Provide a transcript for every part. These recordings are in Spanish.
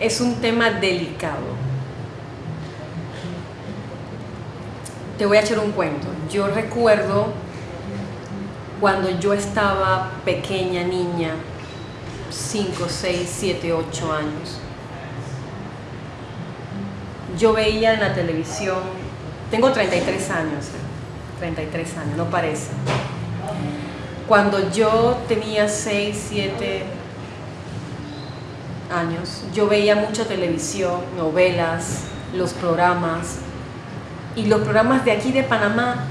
es un tema delicado. Te voy a echar un cuento. Yo recuerdo cuando yo estaba pequeña niña, 5, 6, 7, 8 años. Yo veía en la televisión, tengo 33 años, 33 años, no parece. Cuando yo tenía 6, 7 años, yo veía mucha televisión, novelas, los programas, y los programas de aquí de Panamá,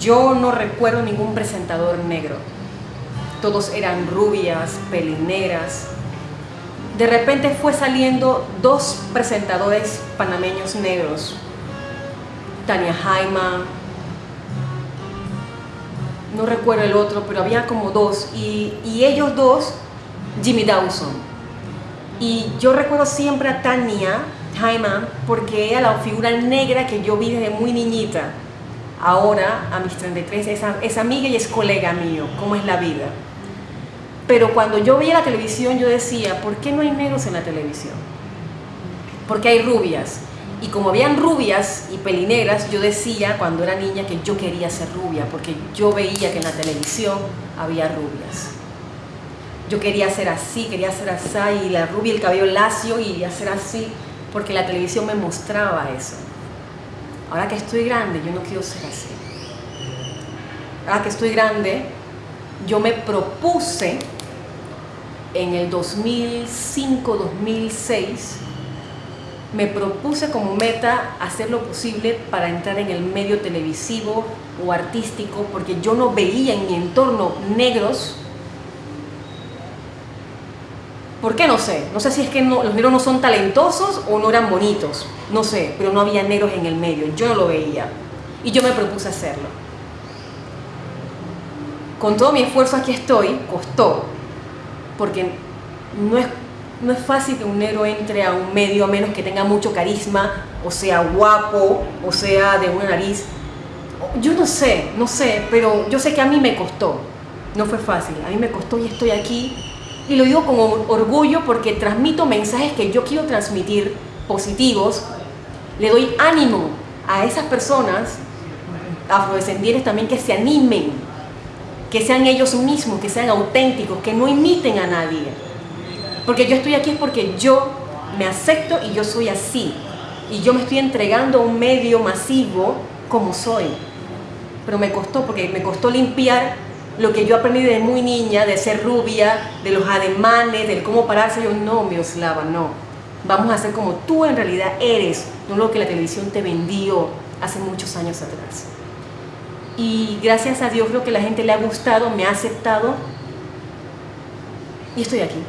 yo no recuerdo ningún presentador negro. Todos eran rubias, pelineras. De repente fue saliendo dos presentadores panameños negros. Tania Jaima, no recuerdo el otro, pero había como dos. Y, y ellos dos, Jimmy Dawson. Y yo recuerdo siempre a Tania Jaima porque ella la figura negra que yo vi desde muy niñita. Ahora, a mis 33, es, es amiga y es colega mío, cómo es la vida. Pero cuando yo veía la televisión, yo decía, ¿por qué no hay negros en la televisión? Porque hay rubias. Y como habían rubias y pelinegras, yo decía cuando era niña que yo quería ser rubia, porque yo veía que en la televisión había rubias. Yo quería ser así, quería ser así, y la rubia, el cabello lacio y hacer así, porque la televisión me mostraba eso. Ahora que estoy grande, yo no quiero ser así. Ahora que estoy grande, yo me propuse en el 2005-2006 me propuse como meta hacer lo posible para entrar en el medio televisivo o artístico porque yo no veía en mi entorno negros. ¿Por qué? No sé. No sé si es que los negros no son talentosos o no eran bonitos. No sé, pero no había negros en el medio. Yo no lo veía. Y yo me propuse hacerlo. Con todo mi esfuerzo aquí estoy, costó, porque no es no es fácil que un negro entre a un medio a menos que tenga mucho carisma, o sea guapo, o sea de una nariz. Yo no sé, no sé, pero yo sé que a mí me costó. No fue fácil, a mí me costó y estoy aquí. Y lo digo con orgullo porque transmito mensajes que yo quiero transmitir positivos. Le doy ánimo a esas personas afrodescendientes también que se animen, que sean ellos mismos, que sean auténticos, que no imiten a nadie porque yo estoy aquí es porque yo me acepto y yo soy así. Y yo me estoy entregando a un medio masivo como soy. Pero me costó, porque me costó limpiar lo que yo aprendí de muy niña, de ser rubia, de los ademanes, del cómo pararse. Yo, no, Mioslava, no. Vamos a ser como tú en realidad eres, no lo que la televisión te vendió hace muchos años atrás. Y gracias a Dios creo que la gente le ha gustado, me ha aceptado y estoy aquí.